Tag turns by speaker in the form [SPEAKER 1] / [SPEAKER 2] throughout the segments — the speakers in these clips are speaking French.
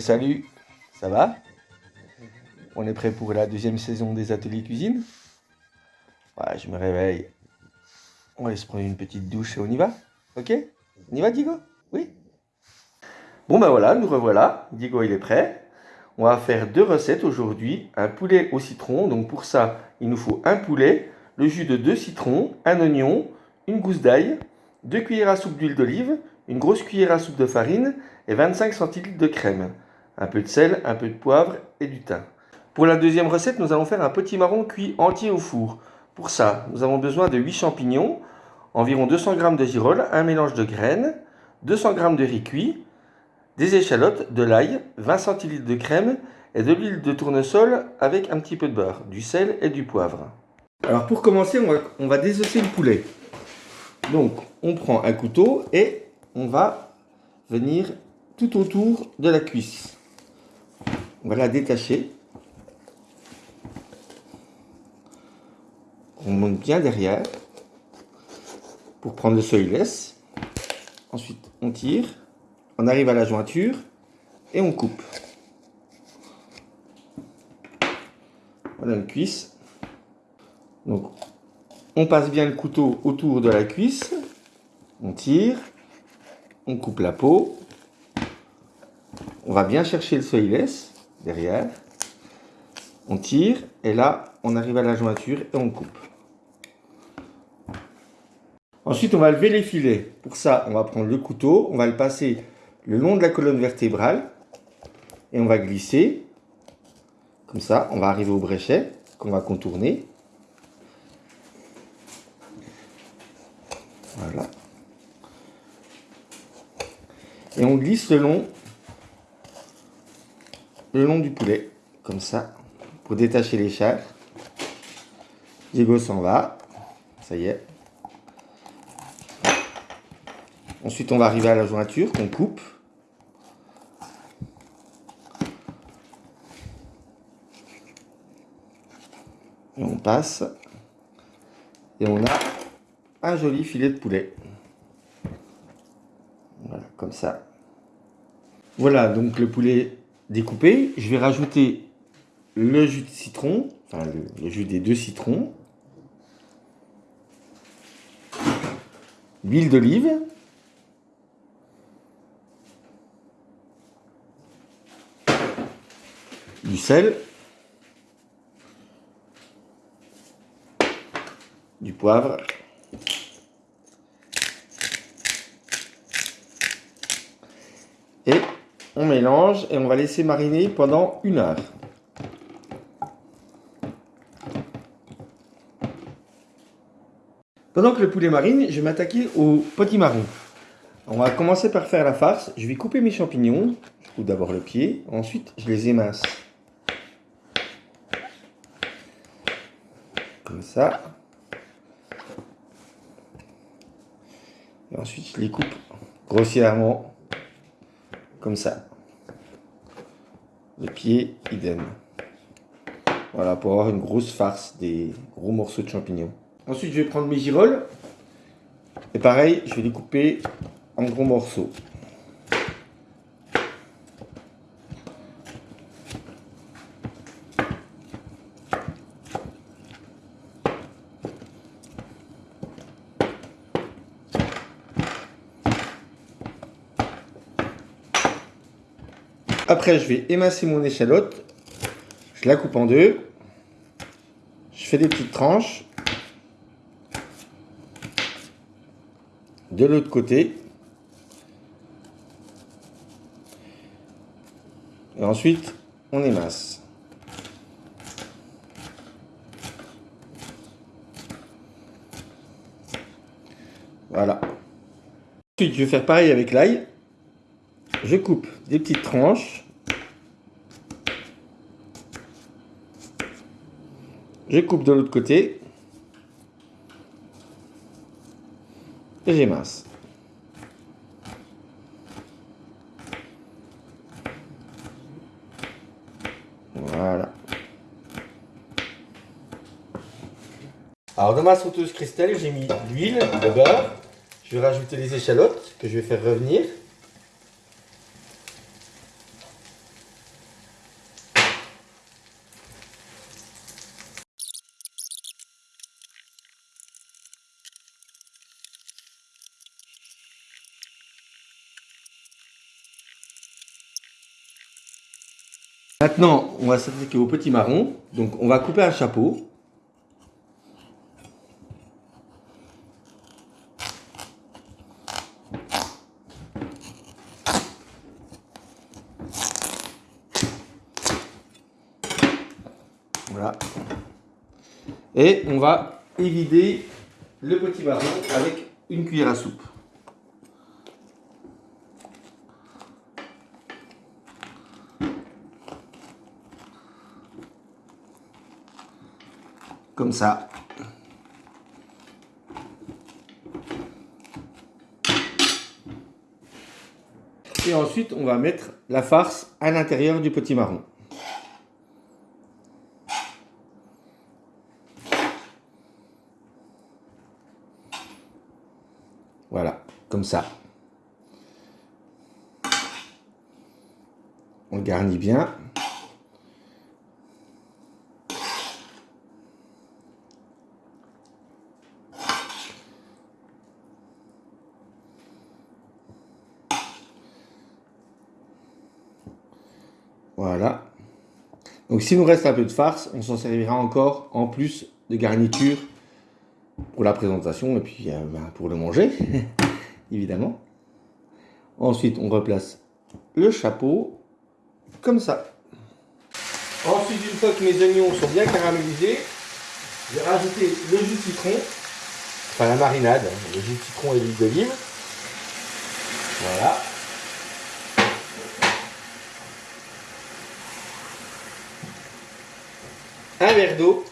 [SPEAKER 1] Salut, ça va? On est prêt pour la deuxième saison des ateliers cuisine? Ouais, je me réveille. On va se prendre une petite douche et on y va Ok? On y va Diego? Oui? Bon ben voilà, nous revoilà. Diego il est prêt. On va faire deux recettes aujourd'hui. Un poulet au citron. Donc pour ça, il nous faut un poulet, le jus de deux citrons, un oignon, une gousse d'ail, deux cuillères à soupe d'huile d'olive, une grosse cuillère à soupe de farine et 25 centilitres de crème. Un peu de sel, un peu de poivre et du thym. Pour la deuxième recette, nous allons faire un petit marron cuit entier au four. Pour ça, nous avons besoin de 8 champignons, environ 200 g de girolles, un mélange de graines, 200 g de riz cuit, des échalotes, de l'ail, 20 centilitres de crème et de l'huile de tournesol avec un petit peu de beurre, du sel et du poivre. Alors pour commencer, on va, on va désosser le poulet. Donc on prend un couteau et on va venir tout autour de la cuisse. On va la détacher. On monte bien derrière pour prendre le soyless. Ensuite, on tire, on arrive à la jointure et on coupe. Voilà une cuisse. Donc, on passe bien le couteau autour de la cuisse. On tire, on coupe la peau, on va bien chercher le soyless derrière, on tire et là on arrive à la jointure et on coupe. Ensuite on va lever les filets. Pour ça on va prendre le couteau, on va le passer le long de la colonne vertébrale et on va glisser. Comme ça on va arriver au bréchet qu'on va contourner. Voilà et on glisse le long, le long du poulet, comme ça, pour détacher les chairs. Diego s'en va, ça y est. Ensuite, on va arriver à la jointure qu'on coupe. Et on passe. Et on a un joli filet de poulet. Voilà, comme ça. Voilà, donc le poulet découpé. Je vais rajouter le jus de citron, enfin le, jus des deux citrons. L'huile d'olive. Du sel. Du poivre. Et on mélange et on va laisser mariner pendant une heure. Pendant que le poulet marine, je vais m'attaquer au potimarron. On va commencer par faire la farce. Je vais couper mes champignons. Je coupe d'abord le pied. Ensuite, je les émince. Comme ça. Et ensuite, je les coupe grossièrement comme ça. Le pied, idem. Voilà, pour avoir une grosse farce, des gros morceaux de champignons. Ensuite, je vais prendre mes girolles. Et pareil, je vais les couper en gros morceaux. Après, je vais émasser mon échalote. Je la coupe en deux. Je fais des petites tranches. De l'autre côté. Et ensuite, on émasse. Voilà. Ensuite, je vais faire pareil avec l'ail je coupe des petites tranches. Je coupe de l'autre côté. Et j'émince. Voilà. Alors dans ma sauteuse cristal, j'ai mis l'huile, le beurre. Je vais rajouter les échalotes que je vais faire revenir. Maintenant, on va s'attaquer au petit marron. Donc, on va couper un chapeau. Voilà. Et on va évider le petit marron avec une cuillère à soupe. Et ensuite, on va mettre la farce à l'intérieur du petit marron. Voilà, comme ça. On garnit bien. Voilà. Donc s'il nous reste un peu de farce, on s'en servira encore en plus de garniture pour la présentation et puis euh, ben, pour le manger, évidemment. Ensuite, on replace le chapeau comme ça. Ensuite, une fois que mes oignons sont bien caramélisés, je vais rajouter le jus de citron, enfin la marinade, hein, le jus de citron et l'huile d'olive. Voilà. Un verre d'eau.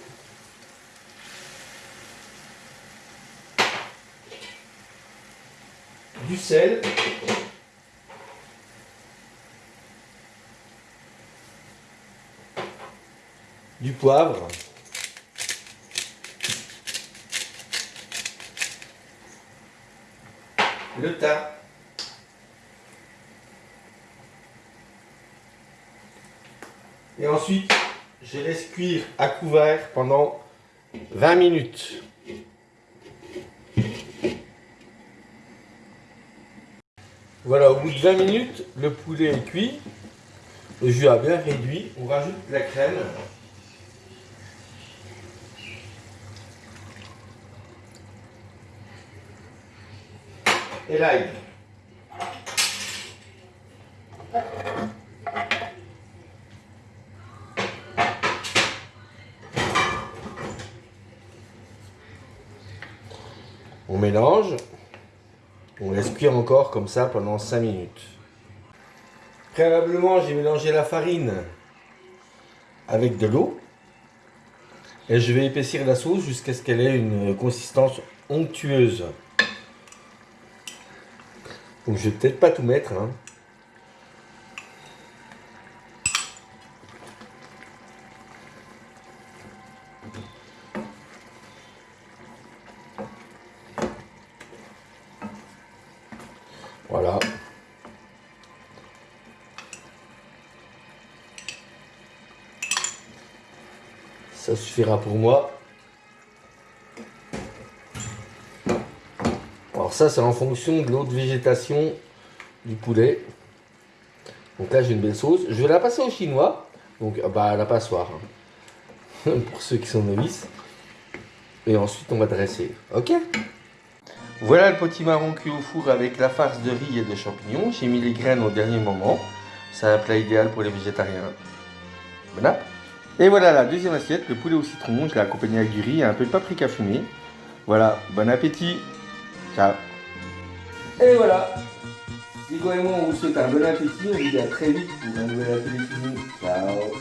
[SPEAKER 1] Du sel. Du poivre. Le thym. Et ensuite, je laisse cuire à couvert pendant 20 minutes. Voilà, au bout de 20 minutes, le poulet est cuit. Le jus a bien réduit. On rajoute la crème. Et l'ail. On mélange. On laisse cuire encore comme ça pendant 5 minutes. Préalablement, j'ai mélangé la farine avec de l'eau. Et je vais épaissir la sauce jusqu'à ce qu'elle ait une consistance onctueuse. Donc je vais peut-être pas tout mettre. Hein. Voilà. Ça suffira pour moi. Alors ça, c'est en fonction de l'autre végétation du poulet. Donc là, j'ai une belle sauce. Je vais la passer au chinois. Donc, bah, à la passoire. Hein. pour ceux qui sont novices. Et ensuite, on va dresser. Ok? Voilà le petit marron cuit au four avec la farce de riz et de champignons. J'ai mis les graines au dernier moment. C'est un plat idéal pour les végétariens. Et voilà la deuxième assiette, le poulet au citron. Je l'ai accompagné avec du et un peu de paprika fumé. Voilà, bon appétit. Ciao. Et voilà. Nico et moi, on vous souhaite un bon appétit. On vous dit à très vite pour un nouvel atelier Ciao.